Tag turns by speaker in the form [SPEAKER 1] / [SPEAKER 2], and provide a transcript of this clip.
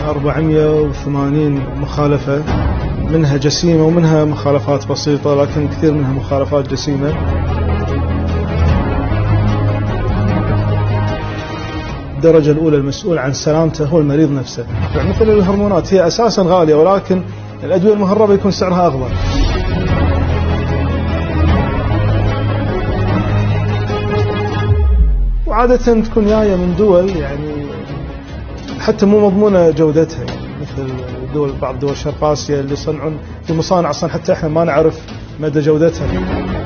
[SPEAKER 1] 480 مخالفة منها جسيمة ومنها مخالفات بسيطة لكن كثير منها مخالفات جسيمة. الدرجة الأولى المسؤول عن سلامته هو المريض نفسه. يعني مثل الهرمونات هي أساسا غالية ولكن الأدوية المهربة يكون سعرها أغلى. وعادة تكون جاية من دول يعني حتى مو مضمونة جودتها. يعني مثل دول بعض دول شرق آسيا اللي يصنعون في مصانع أصلا حتى إحنا ما نعرف مدى جودتها.